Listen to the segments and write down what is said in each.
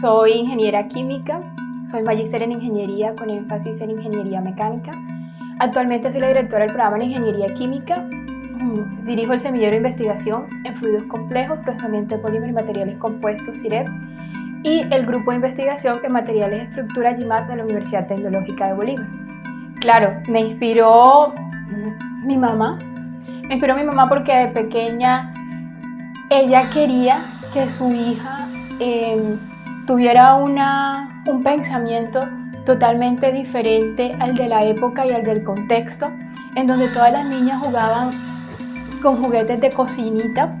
Soy ingeniera química, soy magíster en ingeniería con énfasis en ingeniería mecánica. Actualmente soy la directora del programa de ingeniería química. Mm, dirijo el semillero de investigación en fluidos complejos, procesamiento de polímeros y materiales compuestos, CIREP, y el grupo de investigación en materiales de estructura GIMAT de la Universidad Tecnológica de Bolívar. Claro, me inspiró mi mamá. Me inspiró mi mamá porque de pequeña ella quería que su hija em, tuviera una, un pensamiento totalmente diferente al de la época y al del contexto, en donde todas las niñas jugaban con juguetes de cocinita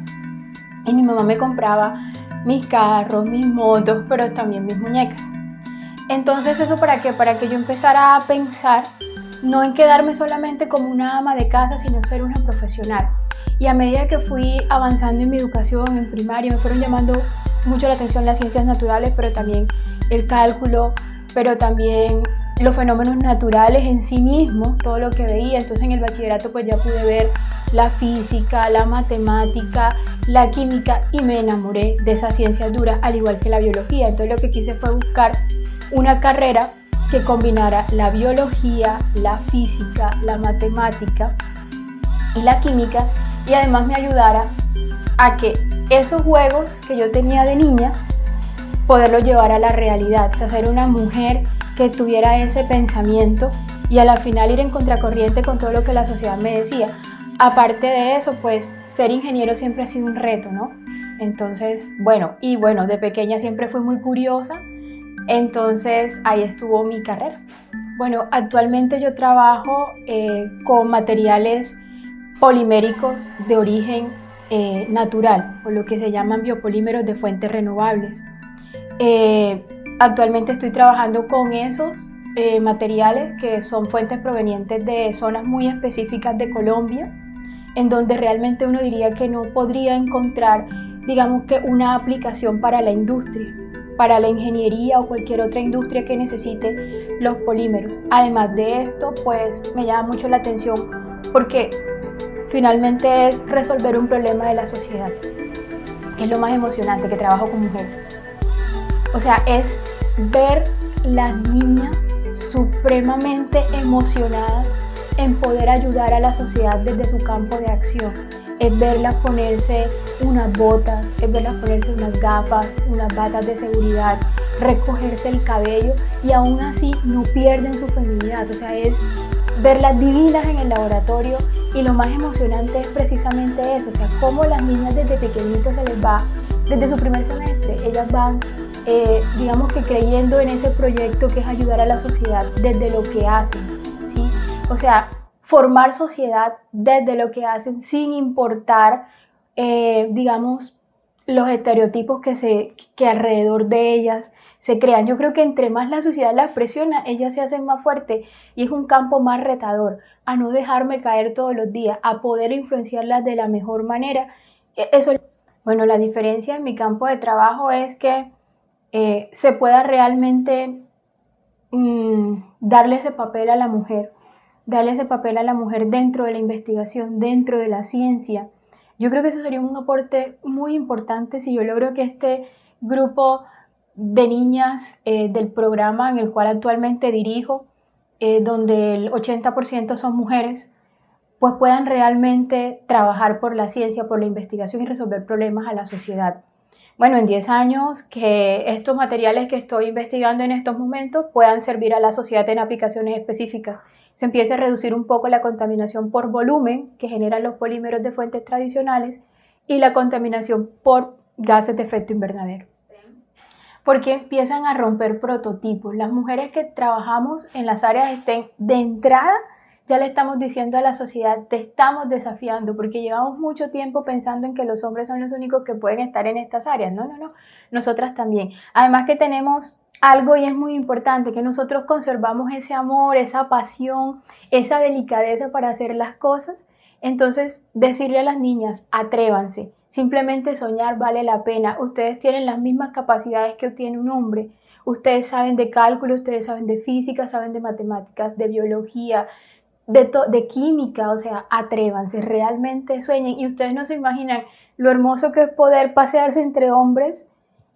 y mi mamá me compraba mis carros, mis motos, pero también mis muñecas. Entonces eso para qué? Para que yo empezara a pensar no en quedarme solamente como una ama de casa, sino ser una profesional. Y a medida que fui avanzando en mi educación en primaria, me fueron llamando mucho la atención las ciencias naturales, pero también el cálculo, pero también los fenómenos naturales en sí mismos, todo lo que veía. Entonces en el bachillerato pues ya pude ver la física, la matemática, la química y me enamoré de esa ciencia dura, al igual que la biología. Entonces lo que quise fue buscar una carrera que combinara la biología, la física, la matemática y la química y además me ayudara a que esos juegos que yo tenía de niña poderlo llevar a la realidad, o sea, ser una mujer que tuviera ese pensamiento y a la final ir en contracorriente con todo lo que la sociedad me decía. Aparte de eso, pues ser ingeniero siempre ha sido un reto, ¿no? Entonces, bueno, y bueno, de pequeña siempre fui muy curiosa entonces ahí estuvo mi carrera. Bueno, actualmente yo trabajo eh, con materiales poliméricos de origen eh, natural, o lo que se llaman biopolímeros de fuentes renovables. Eh, actualmente estoy trabajando con esos materiales que son fuentes provenientes de zonas muy específicas de Colombia, en donde realmente uno diría que no podría encontrar, digamos que una aplicación para la industria para la ingeniería o cualquier otra industria que necesite los polímeros. Además de esto, pues me llama mucho la atención porque finalmente es resolver un problema de la sociedad, que es lo más emocionante, que trabajo con mujeres. O sea, es ver las niñas supremamente emocionadas en poder ayudar a la sociedad desde su campo de acción es verlas ponerse unas botas, es verlas ponerse unas gafas, unas batas de seguridad, recogerse el cabello y aún así no pierden su feminidad. O sea, es verlas divinas en el laboratorio y lo más emocionante es precisamente eso, o sea, cómo las niñas desde pequeñitas se les va, desde su primer semestre, ellas van, eh, digamos que creyendo en ese proyecto que es ayudar a la sociedad desde lo que hacen, ¿sí? O sea, formar sociedad desde lo que hacen sin importar, eh, digamos, los estereotipos que, se, que alrededor de ellas se crean. Yo creo que entre más la sociedad las presiona, ellas se hacen más fuertes y es un campo más retador a no dejarme caer todos los días, a poder influenciarlas de la mejor manera. E, eso, bueno, la diferencia en mi campo de trabajo es que eh, se pueda realmente mm, darle ese papel a la mujer darle ese papel a la mujer dentro de la investigación, dentro de la ciencia. Yo creo que eso sería un aporte muy importante si yo logro que este grupo de niñas eh, del programa en el cual actualmente dirijo, eh, donde el 80% son mujeres, pues puedan realmente trabajar por la ciencia, por la investigación y resolver problemas a la sociedad bueno, en 10 años que estos materiales que estoy investigando en estos momentos puedan servir a la sociedad en aplicaciones específicas. Se empiece a reducir un poco la contaminación por volumen que generan los polímeros de fuentes tradicionales y la contaminación por gases de efecto invernadero. Porque empiezan a romper prototipos. Las mujeres que trabajamos en las áreas estén de entrada ya le estamos diciendo a la sociedad, te estamos desafiando, porque llevamos mucho tiempo pensando en que los hombres son los únicos que pueden estar en estas áreas. No, no, no, nosotras también. Además que tenemos algo y es muy importante, que nosotros conservamos ese amor, esa pasión, esa delicadeza para hacer las cosas. Entonces, decirle a las niñas, atrévanse, simplemente soñar vale la pena. Ustedes tienen las mismas capacidades que tiene un hombre. Ustedes saben de cálculo, ustedes saben de física, saben de matemáticas, de biología, de, de química, o sea, atrévanse, realmente sueñen. Y ustedes no se imaginan lo hermoso que es poder pasearse entre hombres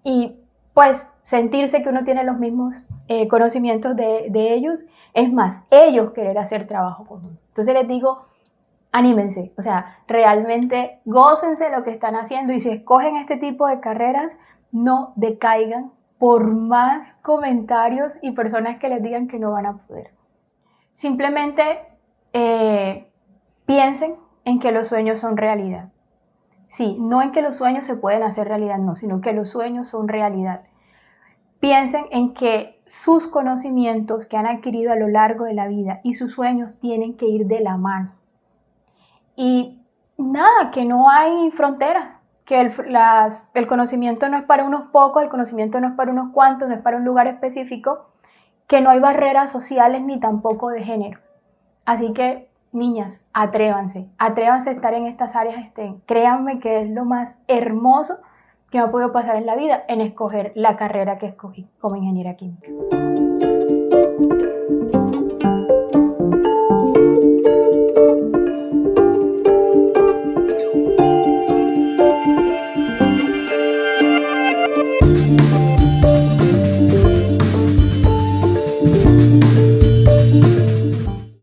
y pues sentirse que uno tiene los mismos eh, conocimientos de, de, ellos, es más, ellos querer hacer trabajo común. Entonces les digo, anímense, o sea, realmente gócense lo que están haciendo y si escogen este tipo de carreras, no decaigan por más comentarios y personas que les digan que no van a poder. Simplemente eh, piensen en que los sueños son realidad. Sí, no en que los sueños se pueden hacer realidad, no, sino que los sueños son realidad. Piensen en que sus conocimientos que han adquirido a lo largo de la vida y sus sueños tienen que ir de la mano. Y nada, que no hay fronteras, que el, el conocimiento no es para unos pocos, el conocimiento no es para unos cuantos, no es para un lugar específico, que no hay barreras sociales ni tampoco de género. Así que niñas, atrévanse, atrévanse a estar en estas áreas, estén. Créanme que es lo más hermoso que me ha podido pasar en la vida en escoger la carrera que escogí como ingeniera química.